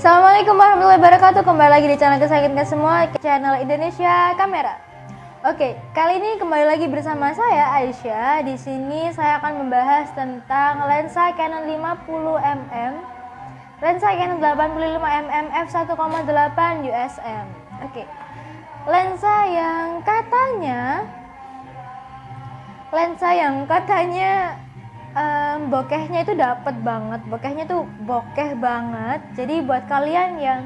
Assalamualaikum warahmatullahi wabarakatuh. Kembali lagi di channel kesayangan semua, channel Indonesia Kamera. Oke, kali ini kembali lagi bersama saya Aisyah. Di sini saya akan membahas tentang lensa Canon 50mm, lensa Canon 85mm f1.8 USM. Oke, lensa yang katanya, lensa yang katanya um, bokehnya itu dapet banget. Bokehnya tuh bokeh banget. Jadi buat kalian yang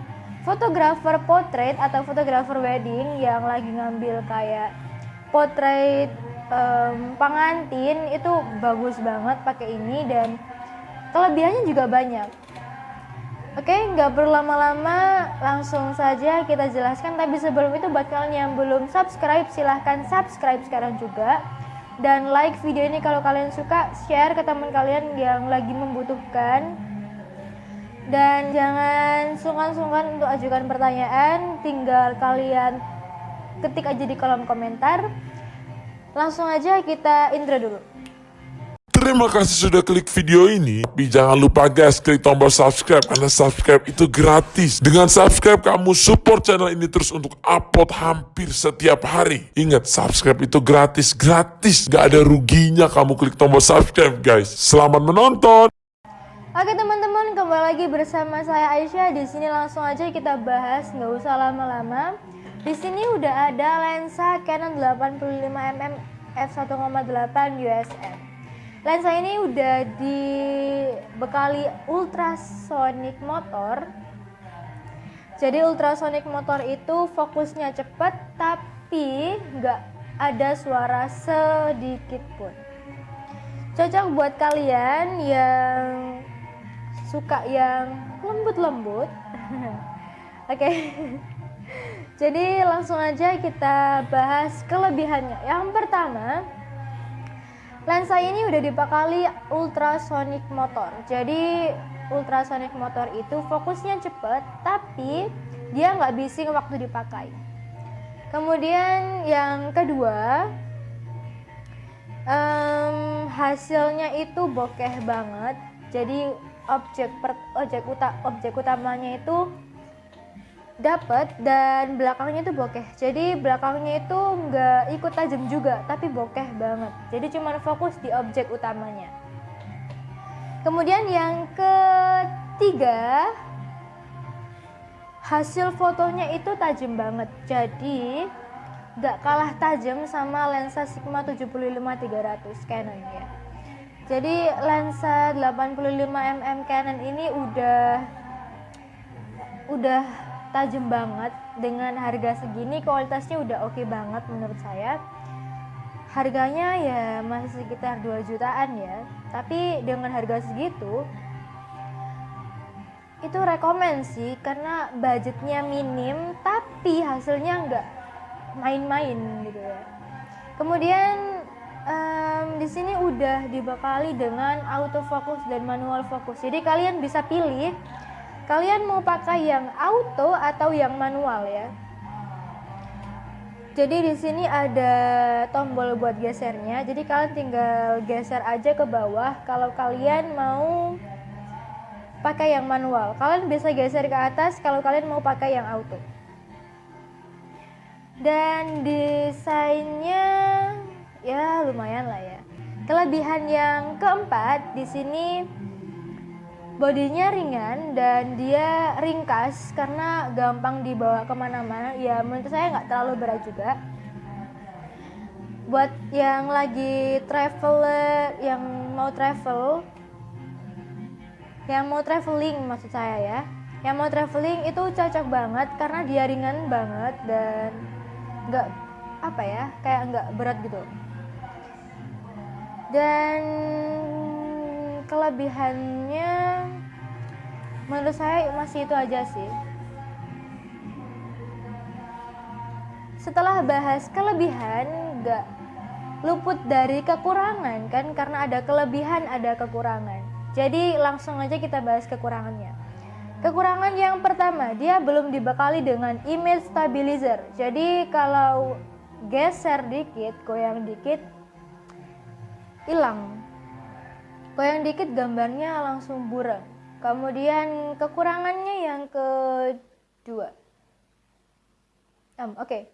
fotografer portrait atau fotografer wedding yang lagi ngambil kayak portrait um, pengantin itu bagus banget pakai ini dan kelebihannya juga banyak. Oke, nggak perlu lama-lama, langsung saja kita jelaskan. Tapi sebelum itu, buat kalian yang belum subscribe, silahkan subscribe sekarang juga dan like video ini kalau kalian suka share ke teman kalian yang lagi membutuhkan. Dan jangan sungkan-sungkan untuk ajukan pertanyaan tinggal kalian ketik aja di kolom komentar. Langsung aja kita intro dulu Terima kasih sudah klik video ini. Tapi jangan lupa guys, klik tombol subscribe karena subscribe itu gratis. Dengan subscribe kamu support channel ini terus untuk upload hampir setiap hari. Ingat, subscribe itu gratis, gratis. Gak ada ruginya kamu klik tombol subscribe guys. Selamat menonton. Oke teman-teman, kembali lagi bersama saya Aisyah. Di sini langsung aja kita bahas, nggak usah lama-lama. Di sini udah ada lensa Canon 85mm f1.8 USM. Lensa ini udah dibekali ultrasonic motor. Jadi ultrasonic motor itu fokusnya cepat tapi nggak ada suara sedikit pun. Cocok buat kalian yang suka yang lembut-lembut. Oke. Okay. Jadi langsung aja kita bahas kelebihannya. Yang pertama, Lensa ini udah dibekali ultrasonic motor. Jadi ultrasonic motor itu fokusnya cepet, tapi dia nggak bising waktu dipakai. Kemudian yang kedua, um, hasilnya itu bokeh banget. Jadi objek per, objek, uta, objek utamanya itu dapat dan belakangnya itu bokeh. Jadi belakangnya itu nggak ikut tajam juga tapi bokeh banget. Jadi cuma fokus di objek utamanya. Kemudian yang ketiga hasil fotonya itu tajam banget. Jadi nggak kalah tajam sama lensa Sigma 75-300 Canon ya. Jadi lensa 85mm Canon ini udah udah tajam banget. Dengan harga segini kualitasnya udah oke okay banget menurut saya. Harganya ya masih sekitar 2 jutaan ya. Tapi dengan harga segitu itu rekomend sih. Karena budgetnya minim tapi hasilnya nggak main-main gitu ya. Kemudian um, di sini udah dibekali dengan autofocus dan manual fokus jadi kalian bisa pilih Kalian mau pakai yang auto atau yang manual ya? Jadi di sini ada tombol buat gesernya. Jadi kalian tinggal geser aja ke bawah kalau kalian mau pakai yang manual. Kalian bisa geser ke atas kalau kalian mau pakai yang auto. Dan desainnya ya lumayan lah ya. Kelebihan yang keempat di sini bodinya ringan dan dia ringkas karena gampang dibawa ke mana-mana. Ya menurut saya nggak terlalu berat juga. Buat yang lagi traveler yang mau travel yang mau traveling maksud saya ya. Yang mau traveling itu cocok banget karena dia ringan banget dan nggak apa ya kayak nggak berat gitu. Dan kelebihannya menurut saya masih itu aja sih. Setelah bahas kelebihan nggak luput dari kekurangan kan? Karena ada kelebihan ada kekurangan. Jadi langsung aja kita bahas kekurangannya. Kekurangan yang pertama dia belum dibekali dengan image stabilizer. Jadi kalau geser dikit goyang dikit hilang. Goyang dikit gambarnya langsung buram Kemudian kekurangannya yang kedua. Um, Oke.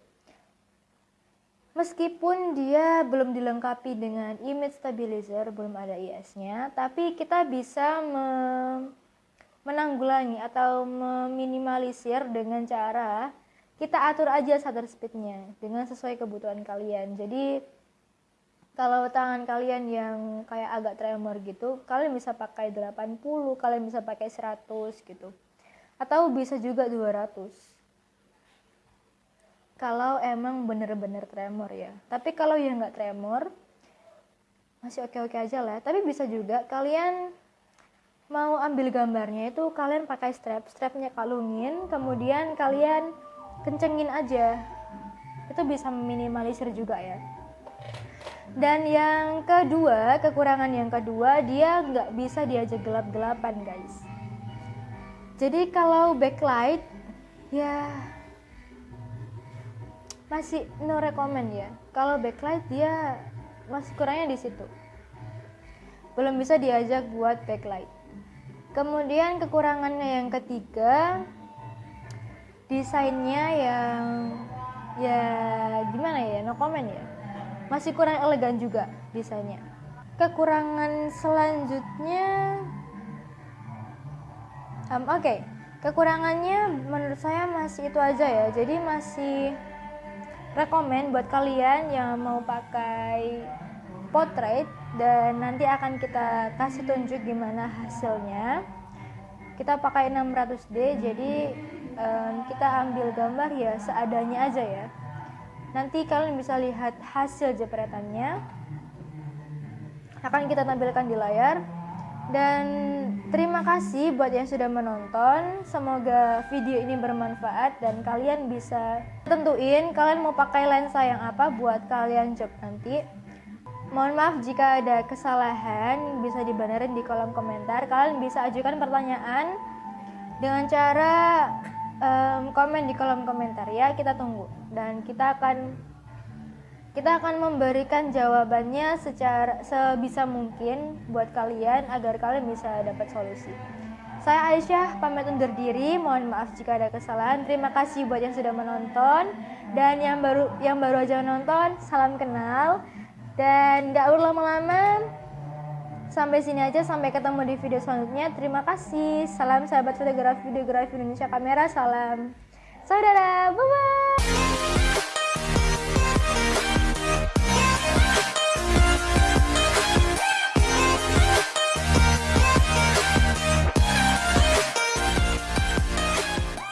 Meskipun dia belum dilengkapi dengan image stabilizer, belum ada IS-nya, tapi kita bisa me- menanggulangi atau meminimalisir dengan cara kita atur aja shutter speednya dengan sesuai kebutuhan kalian. Jadi kalau tangan kalian yang kayak agak tremor gitu, kalian bisa pakai 80, kalian bisa pakai 100 gitu. Atau bisa juga 200 kalau emang bener-bener tremor ya. Tapi kalau yang nggak tremor masih oke-oke aja lah. Tapi bisa juga kalian mau ambil gambarnya itu kalian pakai strap. Strapnya kalungin kemudian kalian kencengin aja. Itu bisa meminimalisir juga ya dan yang kedua kekurangan yang kedua dia nggak bisa diajak gelap-gelapan guys. Jadi kalau backlight ya masih no recommend ya. Kalau backlight dia masih kurangnya di situ. Belum bisa diajak buat backlight. Kemudian kekurangannya yang ketiga desainnya yang ya gimana ya no comment ya masih kurang elegan juga desainnya. Kekurangan selanjutnya um, oke. Okay. kekurangannya menurut saya masih itu aja ya. Jadi masih rekomend buat kalian yang mau pakai portrait dan nanti akan kita kasih tunjuk gimana hasilnya. Kita pakai 600D jadi um, kita ambil gambar ya seadanya aja ya nanti kalian bisa lihat hasil jepretannya akan kita tampilkan di layar dan terima kasih buat yang sudah menonton. Semoga video ini bermanfaat dan kalian bisa tentuin kalian mau pakai lensa yang apa buat kalian job nanti. Mohon maaf jika ada kesalahan, bisa dibenerin di kolom komentar. Kalian bisa ajukan pertanyaan dengan cara um, komen di kolom komentar ya. Kita tunggu dan kita akan kita akan memberikan jawabannya secara sebisa mungkin buat kalian agar kalian bisa dapat solusi. Saya Aisyah pamit undur diri. Mohon maaf jika ada kesalahan. Terima kasih buat yang sudah menonton dan yang baru yang baru aja menonton. Salam kenal dan nggak perlu lama-lama. Sampai sini aja. Sampai ketemu di video selanjutnya. Terima kasih. Salam sahabat fotografi videografi Indonesia Kamera. Salam saudara. Bye bye.